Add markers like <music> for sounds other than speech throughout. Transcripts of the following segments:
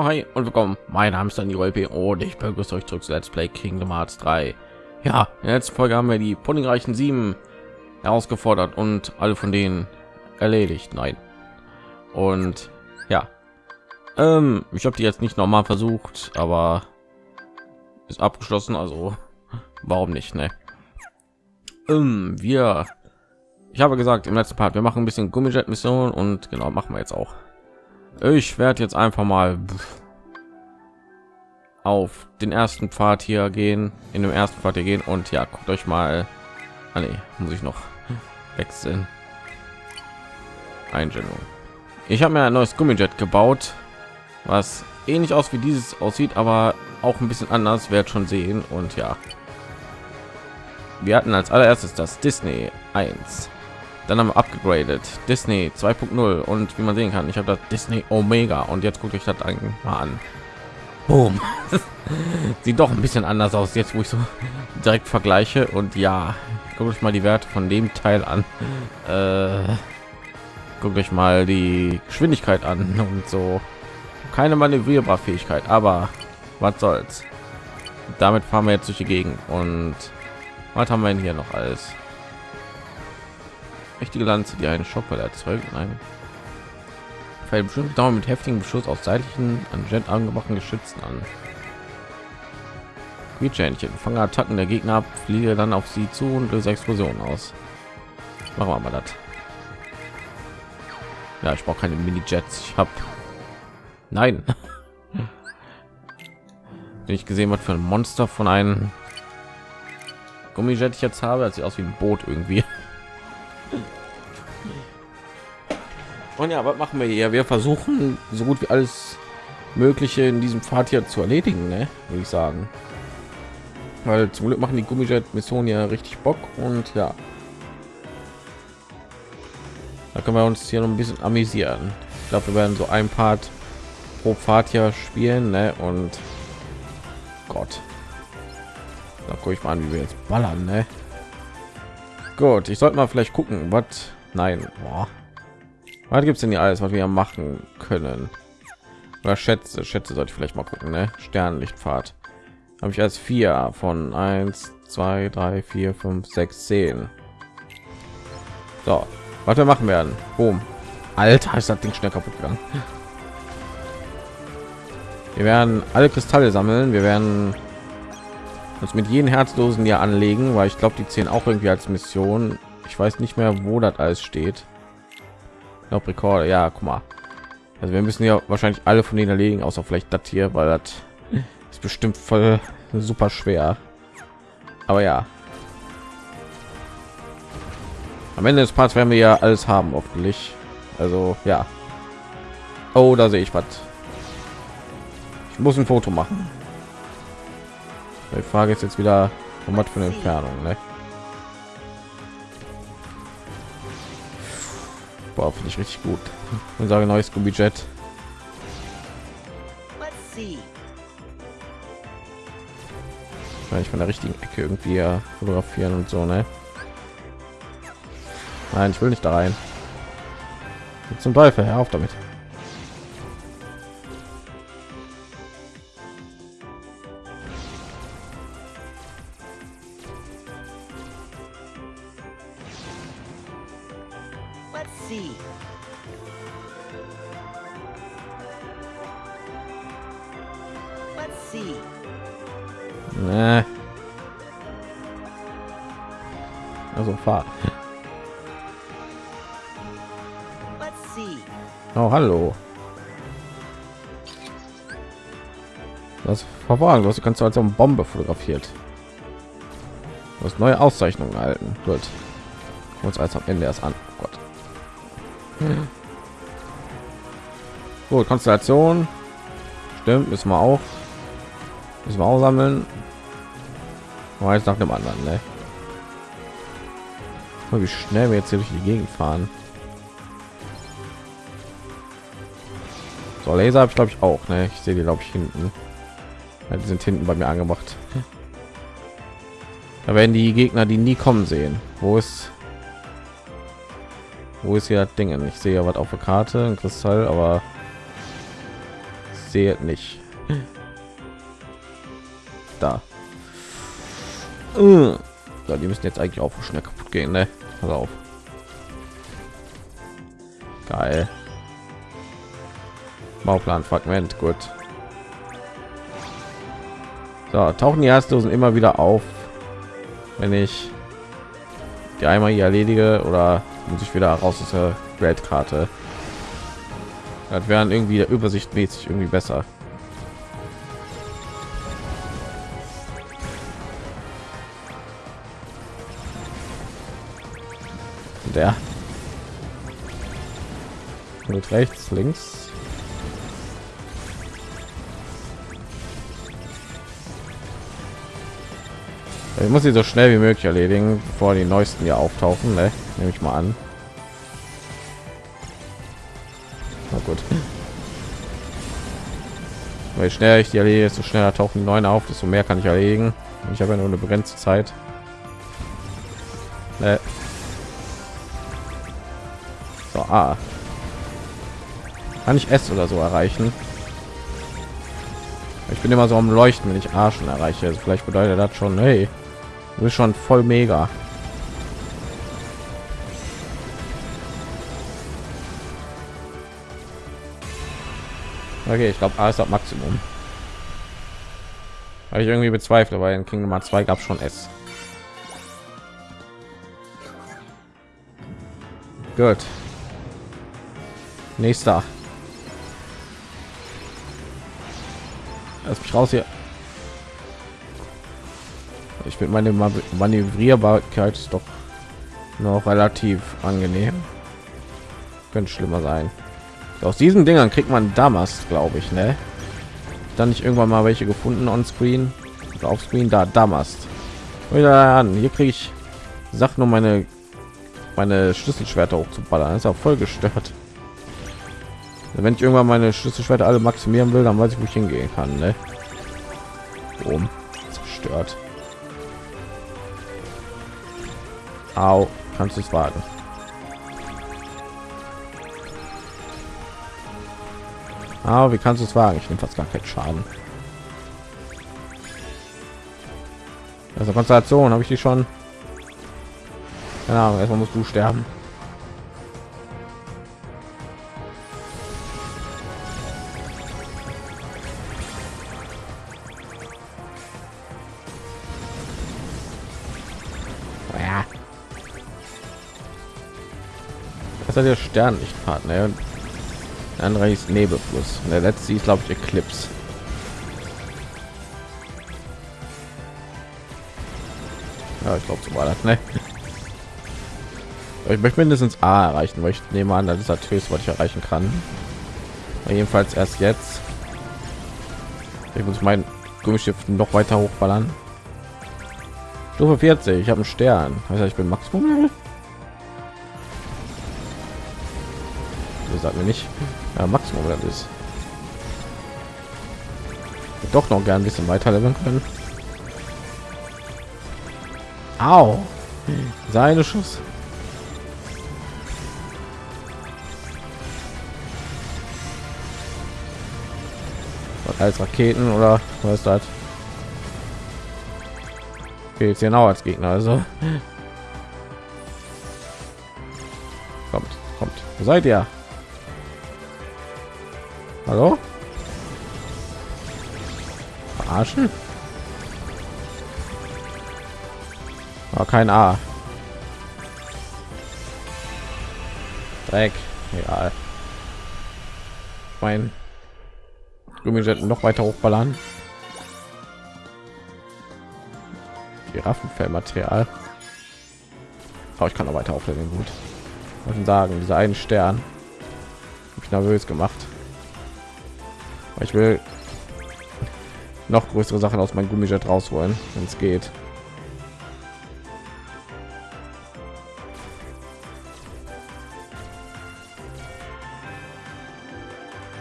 Ja, hi und willkommen. Mein Name ist Daniel LP und ich begrüße euch zurück zu Let's Play Kingdom Hearts 3. Ja, in der letzten Folge haben wir die puddingreichen sieben herausgefordert und alle von denen erledigt. Nein. Und ja, ähm, ich habe die jetzt nicht nochmal versucht, aber ist abgeschlossen. Also <laughs> warum nicht? Ne? Ähm, wir, ich habe gesagt im letzten Part, wir machen ein bisschen Gummijet-Mission und genau machen wir jetzt auch. Ich werde jetzt einfach mal auf den ersten Pfad hier gehen, in dem ersten Pfad hier gehen und ja, guckt euch mal. Ah, nee, muss ich noch wechseln. Einstellung. Ich habe mir ein neues Gummijet gebaut, was ähnlich aus wie dieses aussieht, aber auch ein bisschen anders. Wird schon sehen und ja, wir hatten als allererstes das Disney 1 dann haben wir abgegradet Disney 2.0 und wie man sehen kann, ich habe das Disney Omega und jetzt gucke ich das mal an. Boom. <laughs> Sieht doch ein bisschen anders aus jetzt, wo ich so direkt vergleiche und ja, gucke ich mal die Werte von dem Teil an. Äh, guckt euch mal die Geschwindigkeit an und so. Keine Manövrierbarfähigkeit, aber was soll's. Damit fahren wir jetzt durch die Gegend und was haben wir denn hier noch alles? Mächtige Lanze, die einen Schockwelle erzeugt. Nein. Fällt bestimmt Daumen mit heftigen Beschuss aus seitlichen an Jet angemachten Geschützen an. Quietschhähnchen, fange Attacken der Gegner ab, fliege dann auf sie zu und löse Explosionen aus. Machen wir mal das. Ja, ich brauche keine Mini-Jets. Ich habe Nein. <laughs> ich gesehen, was für ein Monster von einem Gummijet ich jetzt habe, als sie aus wie ein Boot irgendwie. Und ja, was machen wir hier? Wir versuchen so gut wie alles Mögliche in diesem Pfad hier zu erledigen, ne? würde ich sagen. Weil zum Glück machen die Gummijet-Missionen ja richtig Bock und ja. Da können wir uns hier noch ein bisschen amüsieren. Ich glaube, wir werden so ein Part pro Pfad hier spielen, ne? Und Gott. Da gucke ich mal an, wie wir jetzt ballern, ne? Gut, ich sollte mal vielleicht gucken, was. Nein, boah. Was gibt es denn hier alles, was wir machen können? Oder Schätze, Schätze sollte ich vielleicht mal gucken, ne? Sternlichtfahrt. Habe ich als vier von 1, 2, 3, 4, 5, 6, 10. So, was wir machen werden. Boom. Alter, ist das Ding schnell kaputt gegangen. Wir werden alle Kristalle sammeln. Wir werden uns mit jedem Herzlosen ja anlegen, weil ich glaube, die zehn auch irgendwie als Mission. Ich weiß nicht mehr, wo das alles steht noch Rekorde. Ja, guck mal. Also wir müssen ja wahrscheinlich alle von denen erledigen, außer vielleicht das hier, weil das ist bestimmt voll super schwer. Aber ja. Am Ende des Parts werden wir ja alles haben, hoffentlich. Also ja. Oh, da sehe ich was. Ich muss ein Foto machen. Die Frage ist jetzt wieder, was für eine Entfernung, ne? Boah, finde ich richtig gut. Und sage neues Budget. Ich von der richtigen Ecke irgendwie fotografieren und so, ne? Nein, ich will nicht da rein. Zum Teufel, hör auf damit. Nee. Also fahr. Oh, hallo. Das verwahren, was du kannst du als eine Bombe fotografiert. Du hast neue Auszeichnungen erhalten. Gut. Uns als am Ende erst an. Gut, Konstellation. Stimmt, müssen wir auch. Müssen wir auch sammeln. Jetzt nach dem anderen, ne? Wie schnell wir jetzt hier durch die Gegend fahren. So, Laser habe ich glaube ich auch, ne? Ich sehe die glaube ich hinten. Ja, die sind hinten bei mir angemacht. Da werden die Gegner, die nie kommen sehen. Wo ist wo ist hier Dinge? Ich sehe ja was auf der Karte, ein Kristall, aber sehe nicht. Da. So, die müssen jetzt eigentlich auch schnell kaputt gehen, ne? Pass auf. Geil. Bauplan Fragment, gut. So, tauchen die Erstlosen immer wieder auf, wenn ich die einmal hier erledige oder muss ich wieder raus aus der Weltkarte. Das wären irgendwie der Übersicht mäßig irgendwie besser. Der und rechts, links. Ich muss sie so schnell wie möglich erledigen, bevor die neuesten hier auftauchen, ne? nehme ich mal an. Weil schneller ich die erledige, desto schneller tauchen die neuen auf, desto mehr kann ich erlegen. Ich habe ja nur eine begrenzte Zeit. Ne. So, ah. Kann ich S oder so erreichen? Ich bin immer so am Leuchten, wenn ich A schon erreiche. Also vielleicht bedeutet das schon, hey, du bist schon voll mega. Okay, ich glaube, A ist das Maximum. Weil ich irgendwie bezweifle, weil in Kingdom Hearts 2 gab schon S. Gut. Nächster. Lass mich raus hier. Ich bin meine Manövrierbarkeit ist doch noch relativ angenehm. Könnte schlimmer sein. Aus diesen Dingern kriegt man damals, glaube ich, ne? Dann nicht irgendwann mal welche gefunden on Screen auf Screen da damals. Wieder an. Hier kriege ich Sachen, um meine meine Schlüsselschwerter hochzuballern. Das ist auch voll gestört. Wenn ich irgendwann meine Schlüsselschwerter alle maximieren will, dann weiß ich, wo ich hingehen kann. Ne? Boom. Zerstört. Au. Kannst du es wagen? Aber wie kannst du es wagen? Ich nehme fast gar keinen Schaden. Also Konstellation habe ich die schon. Keine Ahnung, erstmal musst du sterben. Das ist der Sternlichtpartner. Der andere ist Nebelfluss. Und der letzte ist, glaube ich, Eclipse. Ja, ich glaube, so war das, ne? Ich möchte mindestens A erreichen, weil ich nehme an, das ist das höchste, was ich erreichen kann. Aber jedenfalls erst jetzt. Ich muss mein Gummischiff noch weiter hochballern. Stufe 40, ich habe einen Stern. Heißt, ich bin Maximum. Sagt mir nicht. Ja, Maximum das ist. Doch noch gern ein bisschen weiter leveln können. Au. Seine Schuss. als Raketen oder was das? Jetzt genau als Gegner, also kommt, kommt. Seid ihr? Hallo? Verarschen? War kein A. Dreck. Egal. Mein Gummijet noch weiter hochballern. Giraffenfellmaterial. Aber ich kann noch weiter aufleveln. Gut. Und sagen, dieser einen Stern ich nervös gemacht. Ich will noch größere Sachen aus meinem Gummijet rausholen, wenn es geht.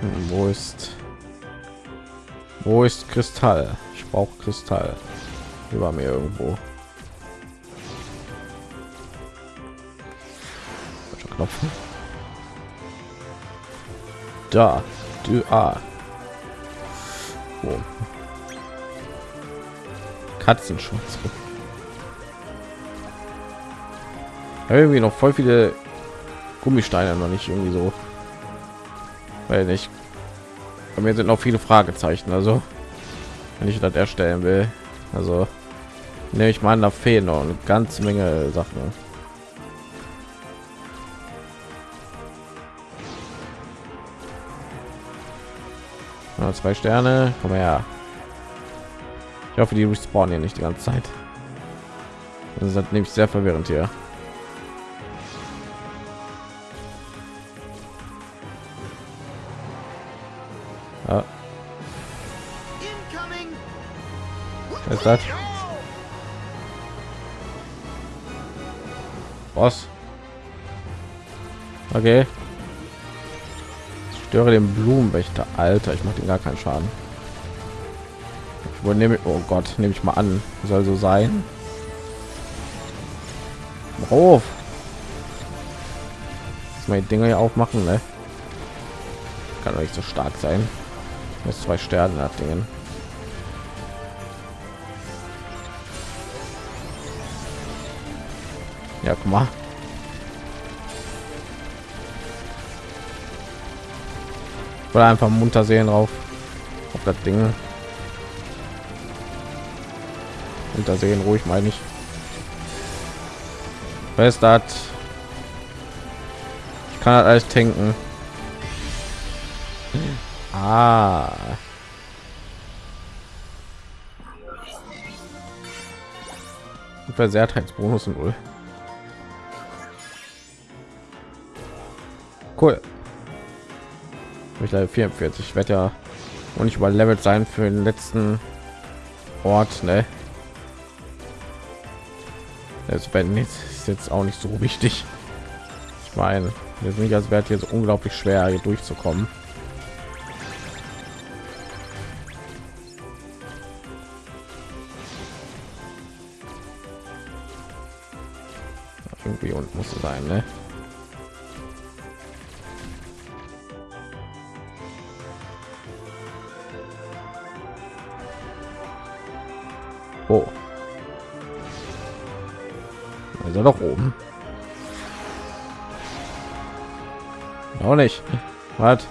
Hm, wo ist wo ist Kristall? Ich brauche Kristall. Über mir irgendwo. Da. Du A. Wo? Katzenschutz. Irgendwie noch voll viele Gummisteine noch nicht irgendwie so. Weil nicht. Bei mir sind noch viele Fragezeichen. Also wenn ich das erstellen will, also nehme ich mal an, da fehlen noch eine ganze Menge Sachen. Zwei Sterne, komm her. Ich hoffe, die respawnen hier nicht die ganze Zeit. Das ist nämlich sehr verwirrend hier. Ja. Was ist das? Was? Okay. Störe den Blumenwächter. Alter, ich mache den gar keinen Schaden. Ich nehme oh Gott, nehme ich mal an. Soll so sein. Mal die Dinger hier aufmachen, ne? Kann doch nicht so stark sein. Muss zwei Sterne nach Dingen. Ja, guck mal. Oder einfach munter sehen drauf. Auf das Ding. Munter sehen, ruhig meine ich. Fest hat. Ich kann halt alles tanken. Ah. Versehrtheitsbonus null. Cool. Ich leider 44. Ich ja und nicht überlevelt sein für den letzten Ort, ne? Das werden ist jetzt auch nicht so wichtig. Ich meine, sind nicht als wäre so unglaublich schwer hier durchzukommen. Irgendwie und muss sein, ne? Was?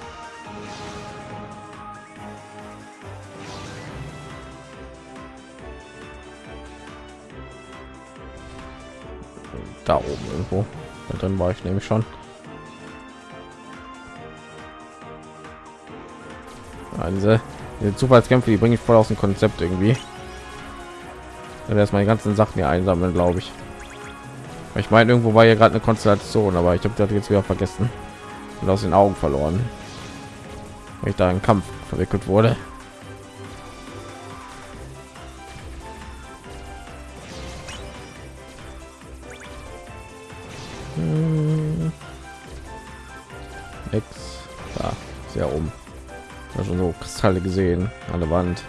Da oben irgendwo. Und dann war ich nämlich schon. Ja, diese, Zufallskämpfe, die bringe ich voll aus dem Konzept irgendwie erstmal die ganzen Sachen hier einsammeln, glaube ich. Ich meine, irgendwo war ja gerade eine Konstellation, aber ich habe das jetzt wieder vergessen und aus den Augen verloren, weil ich da in Kampf verwickelt wurde. Hm. Da, sehr um. Also so Kristalle gesehen an der Wand.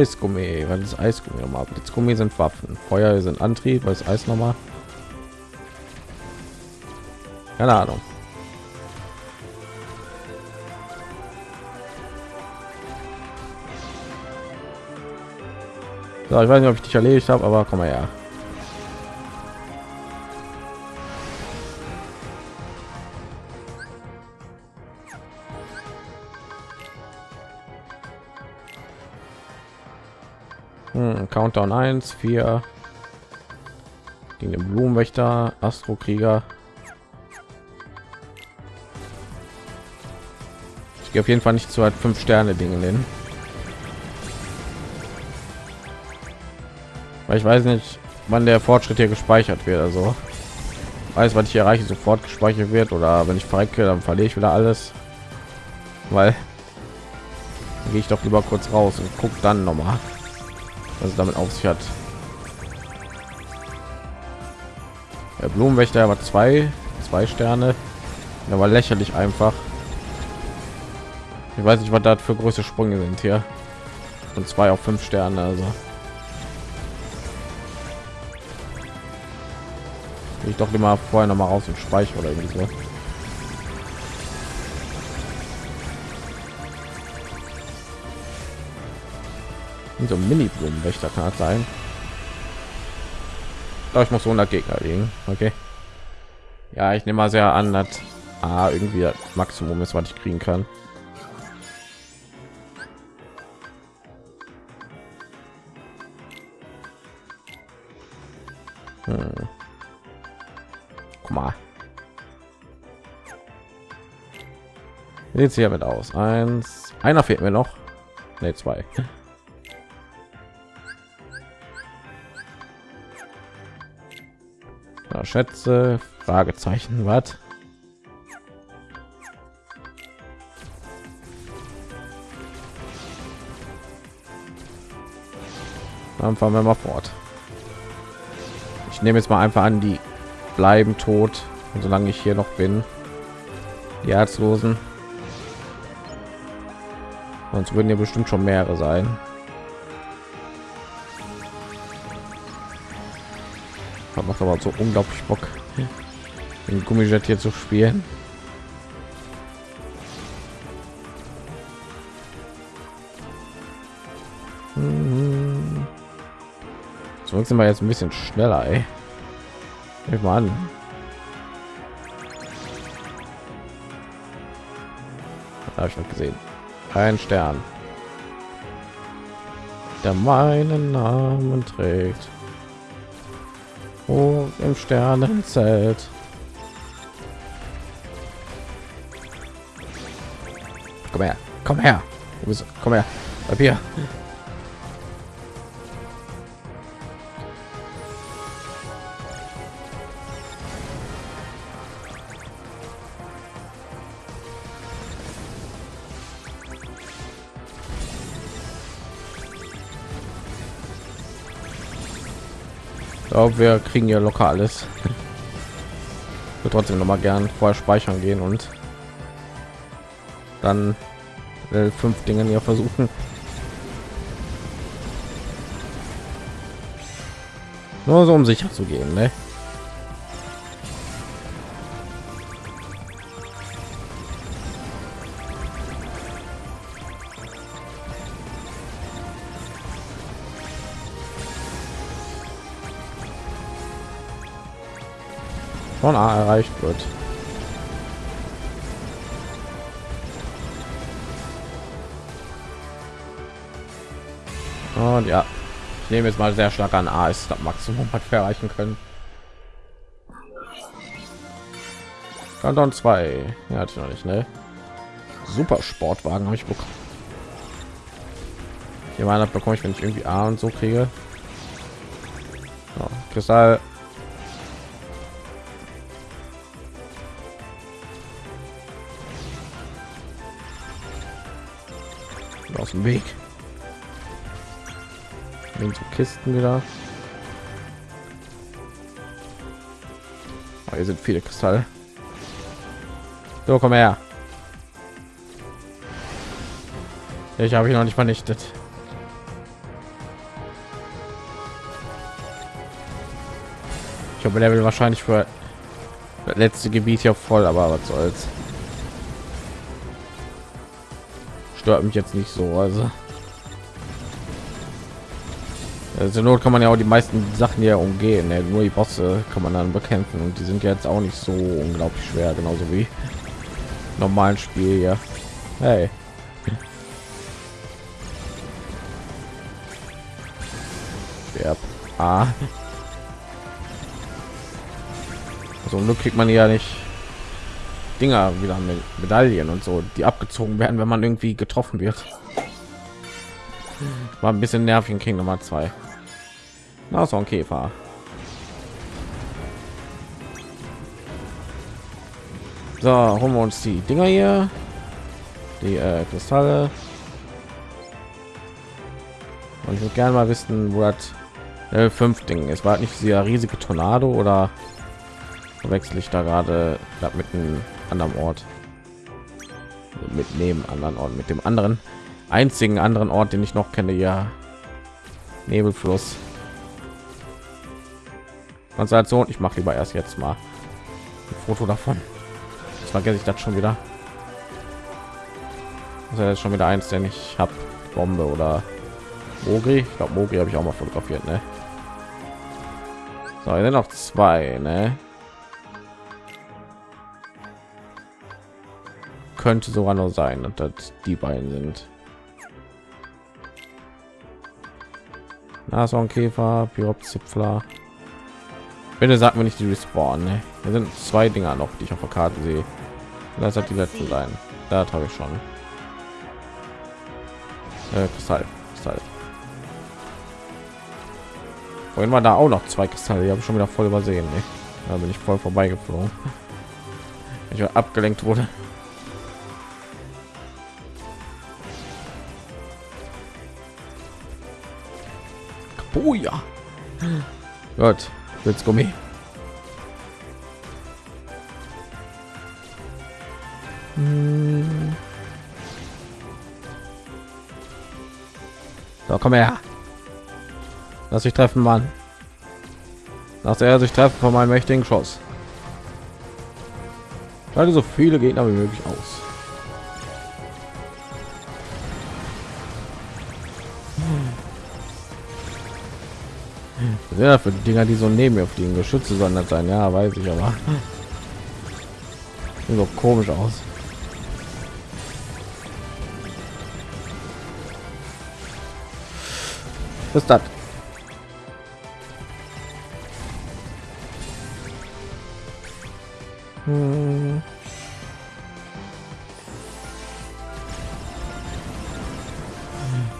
Eisgummi, weil das Eisgummi nochmal. Blitzgummi sind Waffen, Feuer sind Antrieb, weil es Eis nochmal. Keine Ahnung. So, ich weiß nicht, ob ich dich erledigt habe, aber komm mal her. Countdown 1, 4 gegen den Blumenwächter, Astro Krieger. Ich gehe auf jeden Fall nicht zu halt fünf Sterne Dinge nennen. Weil ich weiß nicht, wann der Fortschritt hier gespeichert wird. Also weiß, was ich erreiche, sofort gespeichert wird oder wenn ich verrecke, dann verliere ich wieder alles. Weil gehe ich doch lieber kurz raus und guck dann noch mal was damit auf sich hat. Der Blumenwächter war zwei, zwei Sterne. Der war lächerlich einfach. Ich weiß nicht, was da für große Sprünge sind hier. Und zwei auf fünf Sterne, also. Ich doch immer vorher noch mal raus und speichere oder irgendwie so. So mini blumenwächter kann sein Doch, ich muss 100 gegner liegen okay ja ich nehme mal sehr an dass ah, irgendwie das maximum ist was ich kriegen kann hm. Guck mal. Wie hier mit aus? Eins, einer fehlt mir noch. Ne, zwei. Ja, Schätze, Fragezeichen, was? Dann fahren wir mal fort. Ich nehme jetzt mal einfach an, die bleiben tot, und solange ich hier noch bin. Die Herzlosen. Sonst würden ja bestimmt schon mehrere sein. Macht aber so unglaublich Bock, den Gummijet hier zu spielen. So sind wir jetzt ein bisschen schneller, ey. Ich mal an. Habe ich noch gesehen. Ein Stern, der meinen Namen trägt. Oh, im Sternenzelt. Komm her, komm her. Komm her. Bleib hier. Glaube, wir kriegen ja locker alles. Trotzdem noch mal gern vorher speichern gehen und dann fünf Dinge hier versuchen. Nur so um sicher zu gehen, ne? Von A erreicht wird. Und ja, ich nehme jetzt mal sehr stark an A ist das Maximum, was wir erreichen können. Kanton 2. Ja, hatte ich noch nicht, ne? Super Sportwagen habe ich bekommen. Hier mal bekomme ich, wenn ich irgendwie A und so kriege. Ja, Kristall aus dem Weg. Wegen so Kisten wieder. Oh, hier sind viele Kristalle. So, komm her. Ich habe ihn noch nicht vernichtet. Ich habe will wahrscheinlich für das letzte Gebiet hier voll, aber was soll's. Stört mich jetzt nicht so also also not kann man ja auch die meisten sachen ja umgehen ne? nur die bosse kann man dann bekämpfen und die sind jetzt auch nicht so unglaublich schwer genauso wie normalen spiel ja hey ah. so also, kriegt man ja nicht Dinger wieder mit Medaillen und so, die abgezogen werden, wenn man irgendwie getroffen wird. War ein bisschen nervig in King Nummer 2. Na, so ein Käfer. So, holen wir uns die Dinger hier. Die äh, Kristalle. Und ich würde gerne mal wissen, wo das äh, fünf Ding ist. War nicht dieser riesige Tornado oder wechsle ich da gerade mit einem anderen Ort mit neben anderen Ort mit dem anderen einzigen anderen Ort, den ich noch kenne, ja Nebelfluss. Konstellation, ich mache lieber erst jetzt mal ein Foto davon. Jetzt vergesse ich das schon wieder. Das ist schon wieder eins, denn ich habe Bombe oder Mogri, ich glaube Mogri habe ich auch mal fotografiert, ne? So, dann noch zwei, ne? Könnte sogar noch sein, dass das die beiden sind. Nashornkäfer, Pyropzipfler. Bitte sagt mir nicht die Respawn. Ne? Hier sind zwei Dinger noch, die ich auf der Karte sehe. Das hat die letzte sein. Da habe ich schon. Äh, Kristall, Kristall. Vorhin war da auch noch zwei Kristalle, die habe ich schon wieder voll übersehen. Ne? Da bin ich voll vorbeigeflogen. <laughs> Ich war abgelenkt wurde. Oh ja. Gott, jetzt Gummi. Hm. So, komm her. Lass sich treffen, Mann. Lass er sich treffen von meinem mächtigen Schoss. Schalte so viele Gegner wie möglich aus. Ja, für die Dinger, die so neben mir fliegen, Geschütze das sein. Ja, weiß ich aber. Sieht so komisch aus. Ist das? Hm.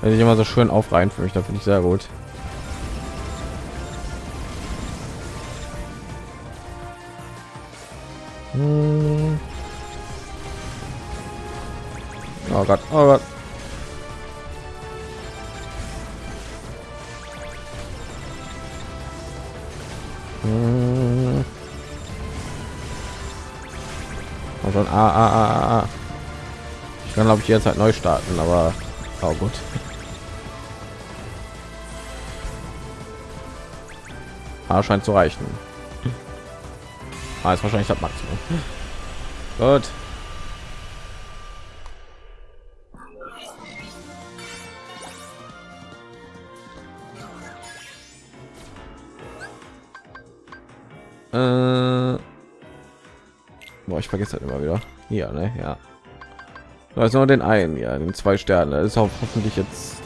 Wenn ich immer so schön aufreihen für mich, da finde ich sehr gut. Oh Gott, oh Gott. Hm. Und schon, ah, ah, ah, ah. Ich kann glaube ich jetzt halt neu starten, aber oh gut. Ah, scheint zu reichen. Ah, ist wahrscheinlich das Maximum. Gut. Vergesse das immer wieder. Hier, ne? Ja. Da ist nur den einen, ja, den zwei Sterne. Das ist auch hoffentlich jetzt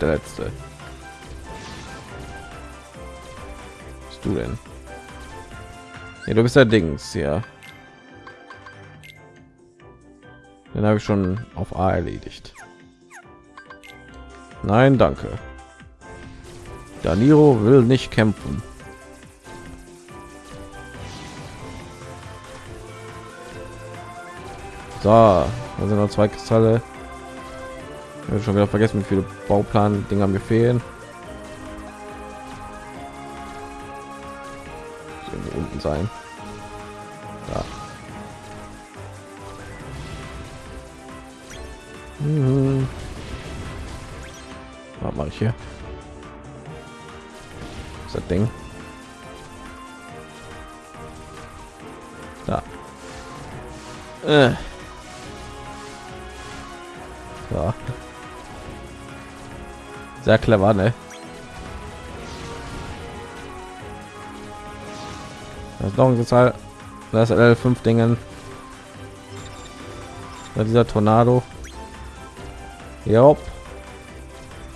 der letzte. Was bist du denn? Ja, du bist der Dings, ja. Den habe ich schon auf A erledigt. Nein, danke. Daniro will nicht kämpfen. So, da sind noch zwei Kristalle. Ich habe schon wieder vergessen, wie viele Bauplan-Dinger mir fehlen. unten sein. Ja. Mhm. Was mache ich hier? Was das Ding? Da. Äh. Sehr clever, ne? Das Kristall. Das ist fünf Dingen. Ja, dieser Tornado. Ja.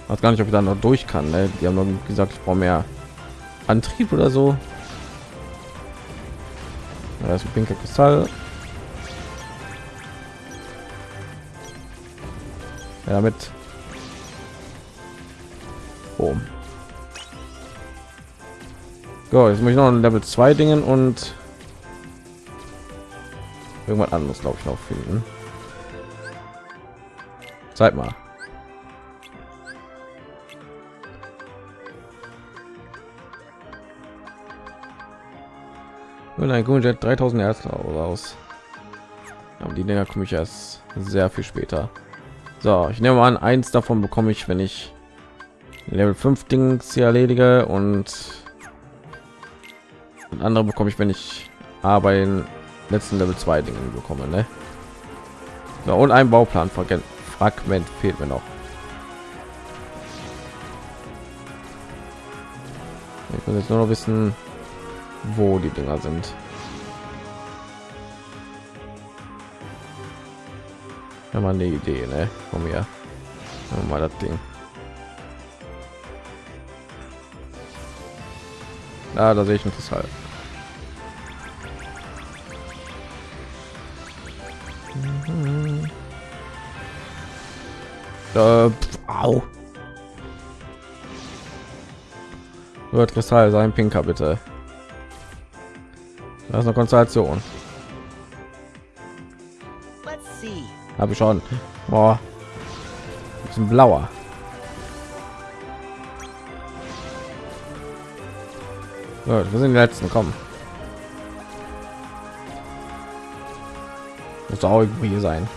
Weiß gar nicht, ob ich da noch durch kann. Ne? Die haben gesagt, ich brauche mehr Antrieb oder so. Ja, das ist ein pinker Kristall. Ja, damit. Boom. So, jetzt muss ich noch ein Level 2 Dingen und irgendwas anderes, glaube ich, noch finden. Zeit mal. Und ein Gunjet 3000 Hertz raus. Aber die Dinger komme ich erst sehr viel später. So, ich nehme an, eins davon bekomme ich, wenn ich Level 5 Dings hier erledige und andere bekomme ich, wenn ich aber in letzten Level 2 Dingen bekomme, ne? So, und ein Bauplan Fragment fehlt mir noch. Ich will jetzt nur noch wissen, wo die Dinger sind. Wenn man eine Idee, ne? Von mir. Mal das Ding. Ah, da sehe ich ein Kristall. Mhm. Äh, au. Wird Kristall sein, Pinker, bitte. Das ist eine Konstellation. Habe ich schon. Boah. Ein blauer. Gut, wir sind die letzten. Kommen. Muss auch irgendwo hier sein.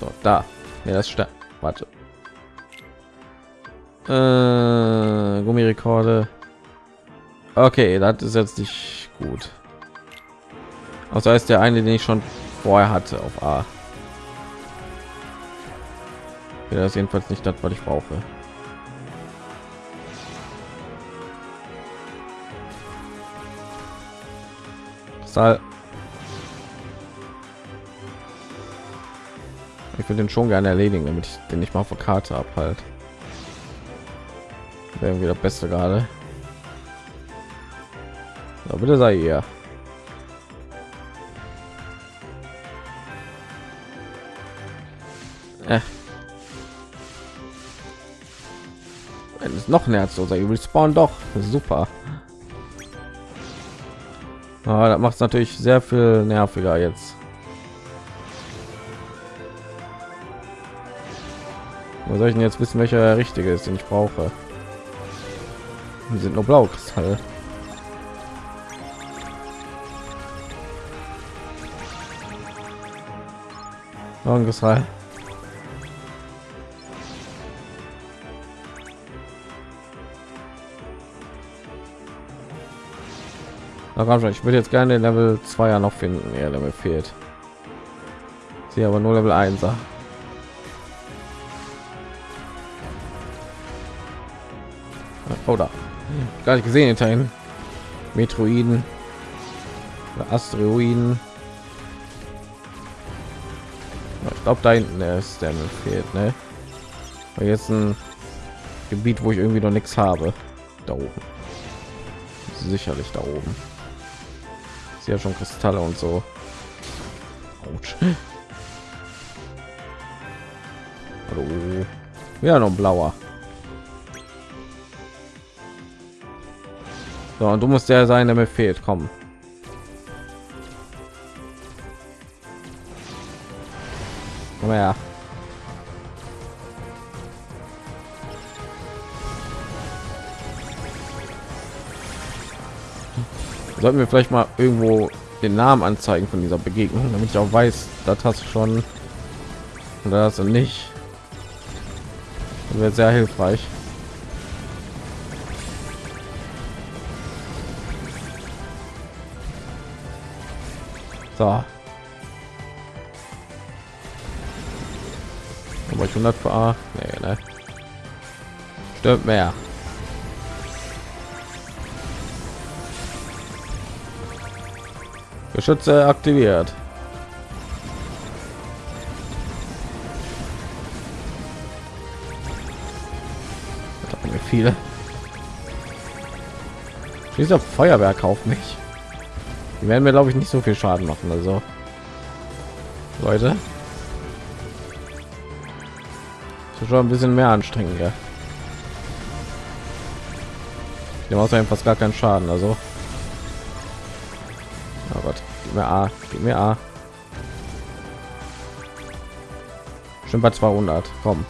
So, da. Ja, das stimmt. Warte. Äh, Gummirekorde. Okay, das ist jetzt nicht gut. Also ist der eine, den ich schon vorher hatte auf A. Das ist jedenfalls nicht das, was ich brauche. Ich will den schon gerne erledigen, damit ich den nicht mal auf Karte ab halt. Wäre irgendwie das Beste gerade. So, bitte sei ihr. Äh. Es noch ein so sei, will spawn doch super. Aber das macht es natürlich sehr viel nerviger jetzt. Wo soll ich denn jetzt wissen, welcher der richtige ist, den ich brauche? Die sind nur blau Kristalle. Noch ein Ich würde jetzt gerne Level 2 ja noch finden. Ja, Level fehlt. Sie aber nur Level 1. Oder gar nicht gesehen hinterhin. Metroiden, Asteroiden. Ich glaube, da hinten ist der fehlt, ne? Jetzt ein Gebiet, wo ich irgendwie noch nichts habe. Da oben. Sicherlich da oben ja schon Kristalle und so. Autsch. Hallo. Ja, noch blauer. So, und du musst der sein, der mir fehlt. Kommen. Komm her. Sollten wir vielleicht mal irgendwo den Namen anzeigen von dieser Begegnung, damit ich auch weiß, das hast du schon oder das nicht. Das wäre sehr hilfreich. So. Aber ich 100 für A. Nee, ne? Stimmt mehr. Geschütze aktiviert. viele. Dieser Feuerwerk auf mich. Die werden mir glaube ich nicht so viel Schaden machen. Also Leute, schon ein bisschen mehr anstrengend. Ja. Die außerdem fast gar keinen Schaden. Also Gib mir A, gib mir A. Schon bei 200. Komm.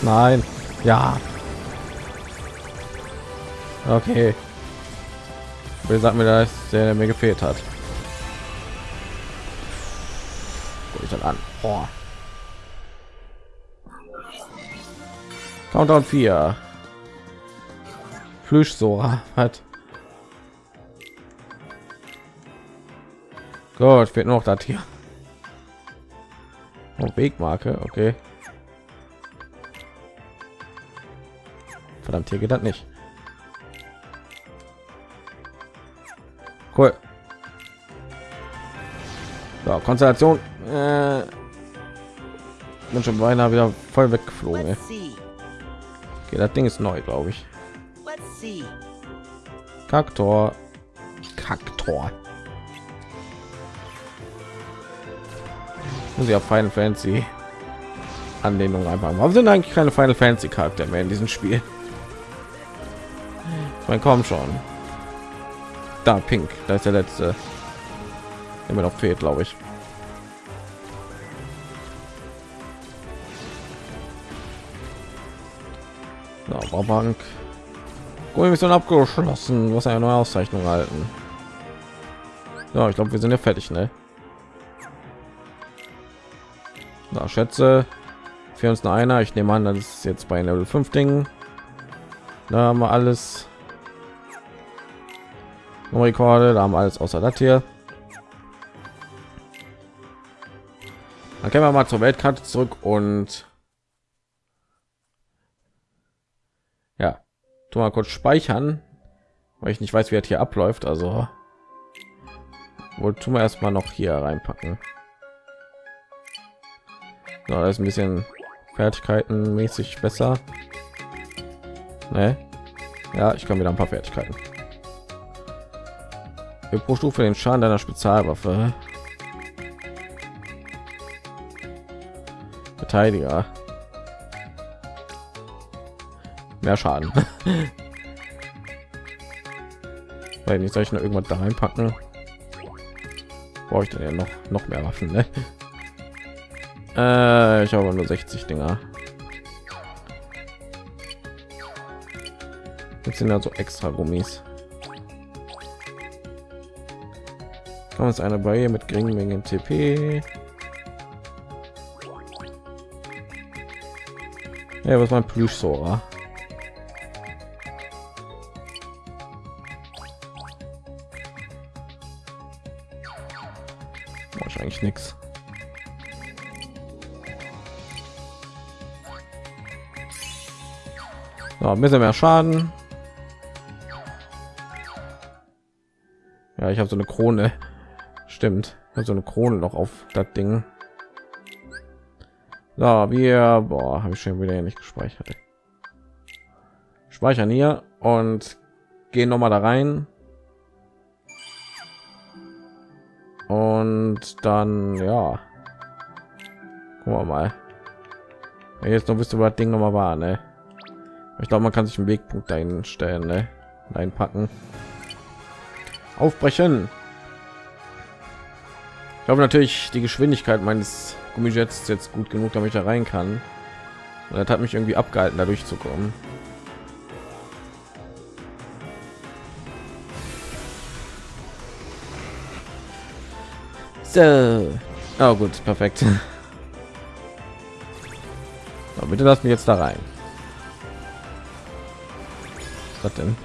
Nein. Ja. Okay. Wer sagt mir, dass der mir gefehlt hat? Guck ich dann an. Oh. Countdown 4. Plüschsora hat. Gut, fehlt noch das hier. Oh, Wegmarke, okay. Verdammt, hier geht das nicht. Cool. So, Konstellation. Äh, bin schon beinahe wieder voll weggeflogen. Ey. Okay, das Ding ist neu, glaube ich. Kaktor. Kaktor. Muss ich auf Final Fantasy Anlehnung einfach. Warum sind eigentlich keine Final Fantasy Charakter mehr in diesem Spiel? Ich meine, komm schon. Da Pink, da ist der letzte. Immer noch fehlt, glaube ich. Ja, Mission abgeschlossen. Was eine neue Auszeichnung halten. Ja, ich glaube, wir sind ja fertig, ne? Na, schätze für uns einer. Ich nehme an, das ist jetzt bei Level 5 Dingen. Da haben wir alles. Rekorde, da haben wir alles außer das hier. Dann können wir mal zur Weltkarte zurück und ja, tu mal kurz speichern, weil ich nicht weiß, wie das hier abläuft. Also wohl tun wir erstmal noch hier reinpacken. So, das ist ein bisschen Fertigkeiten mäßig besser. Ne? Ja, ich kann wieder ein paar Fertigkeiten. Für pro Stufe den Schaden deiner Spezialwaffe. Verteidiger. Mehr Schaden. <laughs> Weil nicht soll ich noch irgendwas da reinpacken? Brauche ich denn ja noch noch mehr Waffen? Ne? Äh, ich habe nur 60 Dinger. Jetzt sind also extra Gummis. Kann uns eine Barriere mit geringen Mengen TP. Ja, was mein Plüschsora? Wahrscheinlich nichts. So, ein bisschen mehr Schaden. Ja, ich habe so eine Krone. Stimmt. So eine Krone noch auf das Ding. So, wir habe ich schon wieder nicht gespeichert. Speichern hier und gehen noch mal da rein. Und dann ja. Gucken wir mal. Jetzt noch wisst ihr, was Ding noch mal war, ne? Ich glaube, man kann sich einen Wegpunkt dahin stellen, ne? Einpacken. Aufbrechen. Ich glaube natürlich, die Geschwindigkeit meines Gummijets jetzt gut genug, damit ich da rein kann. Und das hat mich irgendwie abgehalten, dadurch zu kommen. So. Oh gut, perfekt. <laughs> So, bitte lass mich jetzt da rein. Was denn?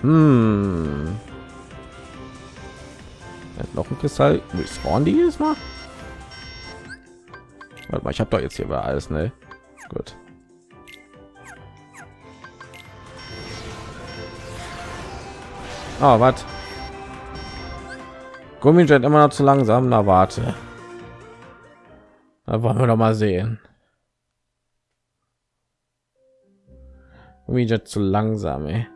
Hm. Noch ein Kristall. Respawn die ist mal? Warte mal, ich habe doch jetzt hier alles, ne? Oh, was? Gummijet immer noch zu langsam. Na warte. Da wollen wir doch mal sehen. Gummijet zu langsam, ey.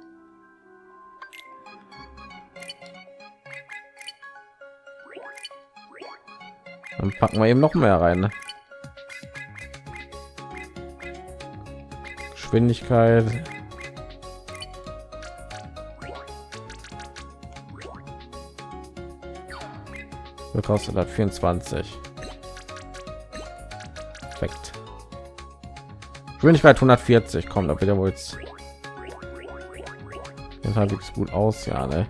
Dann packen wir eben noch mehr rein. Ne? Geschwindigkeit. Kostet hat 24 perfekt Geschwindigkeit 140 kommt da wieder wohl jetzt halbwegs gut aus ja ne?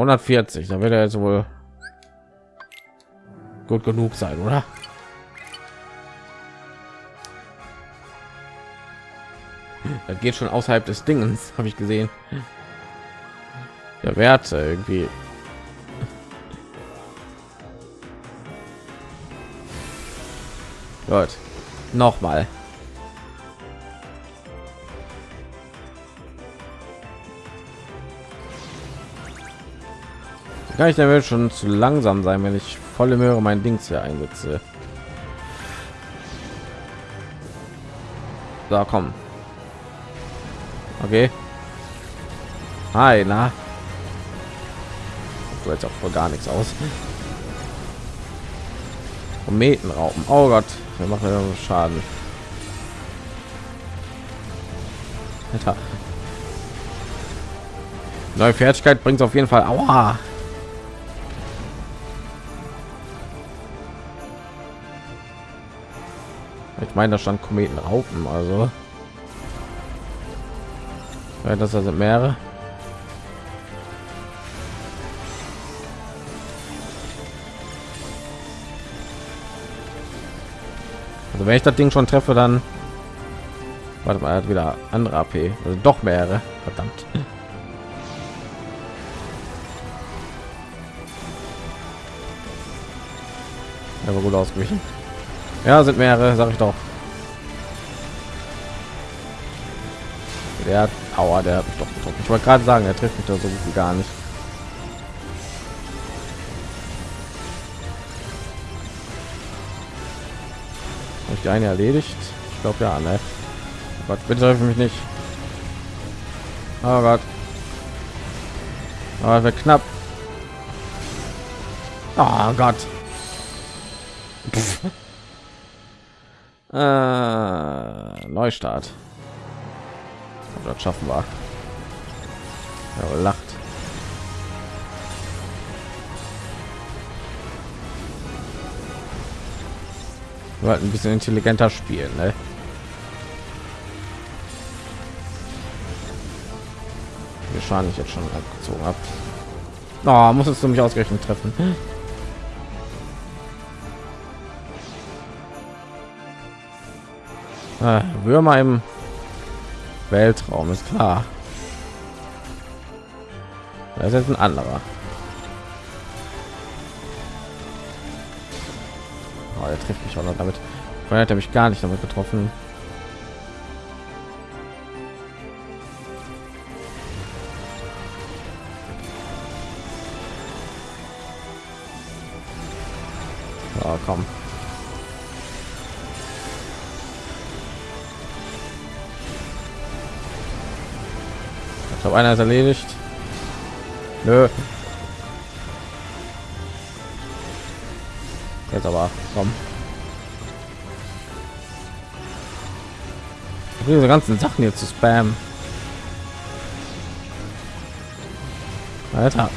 140 da wird er jetzt wohl gut genug sein, oder? Das geht schon außerhalb des Dingens, habe ich gesehen. Der Wert irgendwie. Gut. Nochmal. Kann ich damit schon zu langsam sein, wenn ich volle Möhre mein Dings hier einsetze. So, komm. Okay. Hi, na. Du jetzt auch vor gar nichts aus. Kometenraupen. Oh Gott, wir machen ja Schaden. Alter. Neue Fertigkeit bringt auf jeden Fall. Aua. Ich meine, da stand Kometenraupen, also. Ja, das sind mehrere. Also wenn ich das Ding schon treffe, dann warte mal, hat wieder andere AP, also doch mehrere. Verdammt. Aber gut ausgewichen. Ja, sind mehrere, sag ich doch. Der aua, der hat mich doch getroffen. Ich wollte gerade sagen, er trifft mich da so gut wie gar nicht. Habe ich die eine erledigt? Ich glaube ja, ne? Oh Gott, bitte helfe mich nicht. Oh Gott. Aber wird knapp. Oh Gott. Äh, Neustart. Das schaffen wir. Ja, lacht. Wir ein bisschen intelligenter spielen, ne? Wir schauen nicht jetzt schon abgezogen habt. Oh, muss es mich ausgerechnet treffen. Ah, Würmer im Weltraum ist klar. Das ist ein anderer. Oh, er trifft mich auch noch damit. Vorher hat er mich gar nicht damit getroffen. Oh, komm. Glaube, einer ist erledigt. Nö. Jetzt aber, komm. Diese ganzen Sachen hier zu spam. Alter.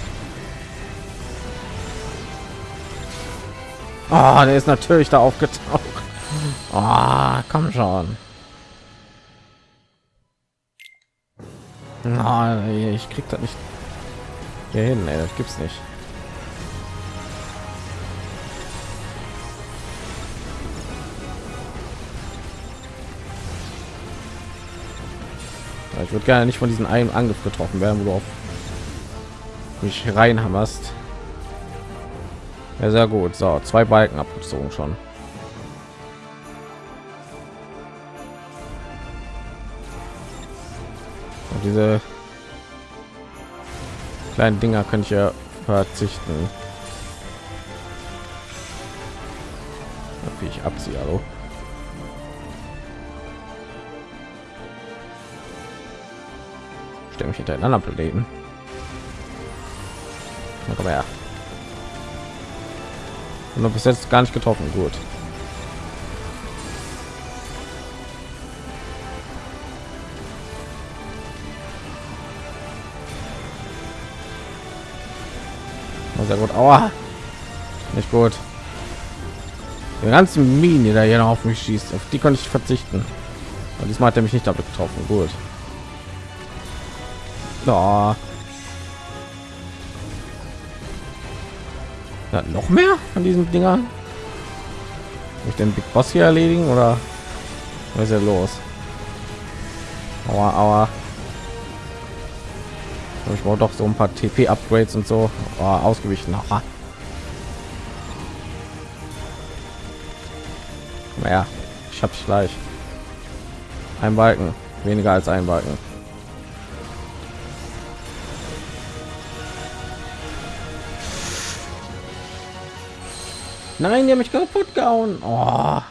Oh, der ist natürlich da aufgetaucht. Oh, komm schon. Oh, ich krieg das nicht hier hin, ey, das gibt's nicht. Ich würde gerne nicht von diesen einen Angriff getroffen werden, wo du auf mich reinhammerst. Ja, sehr gut. So, zwei Balken abgezogen schon. Diese kleinen Dinger könnte ich ja verzichten. Wie ich abziehe, hallo. Stelle mich hinter einen anderen Planeten. Na, komm her. Und bis jetzt gar nicht getroffen. Gut. Sehr gut. Aua. Nicht gut. Die ganzen Minen, die da hier noch auf mich schießt, auf die konnte ich verzichten. Und diesmal hat er mich nicht damit getroffen. Gut. Da. Ja, noch mehr von diesen Dinger. ich den Big Boss hier erledigen oder was ist ja los? Aua, aua. Ich brauche doch so ein paar TP-Upgrades und so oh, ausgewichen. Naja, ich habe gleich. Ein Balken, weniger als ein Balken. Nein, die haben mich kaputt gehauen. Oh.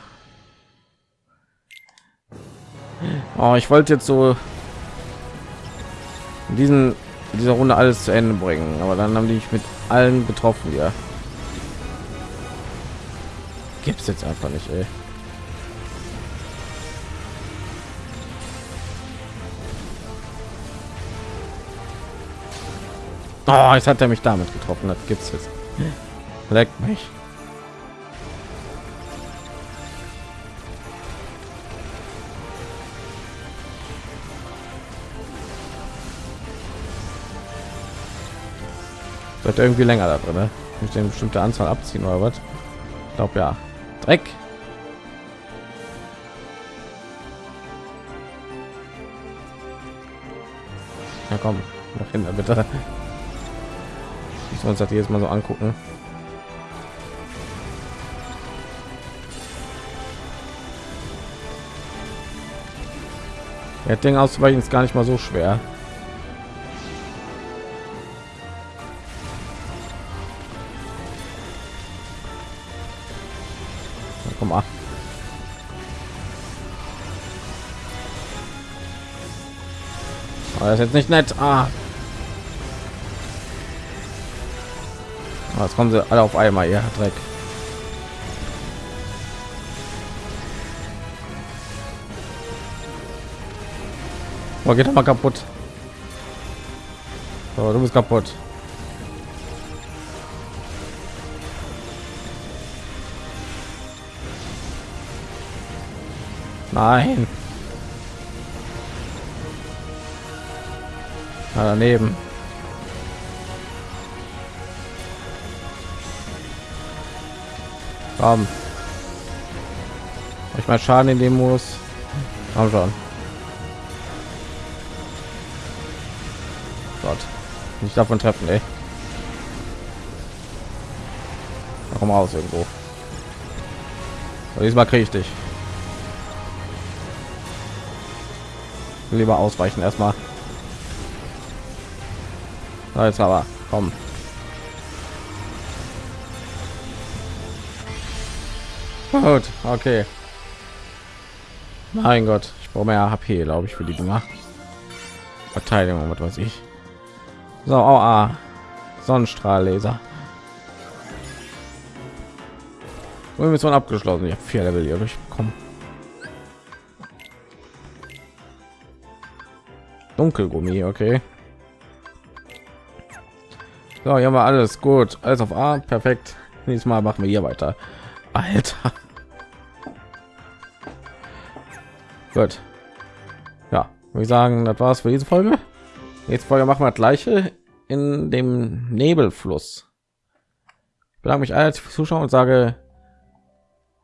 oh ich wollte jetzt so diesen in dieser Runde alles zu Ende bringen, aber dann haben die mich mit allen getroffen. Ja, gibt es jetzt einfach nicht. Ey. Oh, jetzt hat er mich damit getroffen. Das gibt's jetzt. Leck mich. Wird irgendwie länger da drin, ne? Ich den bestimmte Anzahl abziehen oder was? Ich glaube ja. Dreck. Ja komm, noch hin, bitte. Ich uns das jetzt mal so angucken. Ja, Ding auszuweichen ist gar nicht mal so schwer. Das ist jetzt nicht nett. Ah. Jetzt kommen sie alle auf einmal, ja, Dreck. Oh, geht mal kaputt. So, du bist kaputt. Nein. Na, daneben. Komm. Ich mal Schaden in dem muss. Komm schon. Gott. Nicht davon treffen, ey. Komm raus irgendwo. Diesmal kriege ich dich. lieber ausweichen erstmal jetzt aber komm. Gut okay. Mein gott ich brauche mehr hp glaube ich für die dinger. Verteidigung was weiß ich. So oh, ah. sonnenstrahllaser. Mission abgeschlossen? Ich habe vier level hier durchbekommen Dunkelgummi, okay. So, hier haben wir alles gut. Alles auf A, perfekt. Nächstes Mal machen wir hier weiter. Alter. Gut. Ja, ich sagen, das war's für diese Folge. Jetzt Folge machen wir das gleiche in dem Nebelfluss. Ich bedanke mich alle fürs Zuschauen und sage,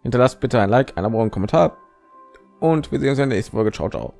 hinterlasst bitte ein Like, ein Abo und Kommentar. Und wir sehen uns in der nächsten Folge. Ciao, ciao.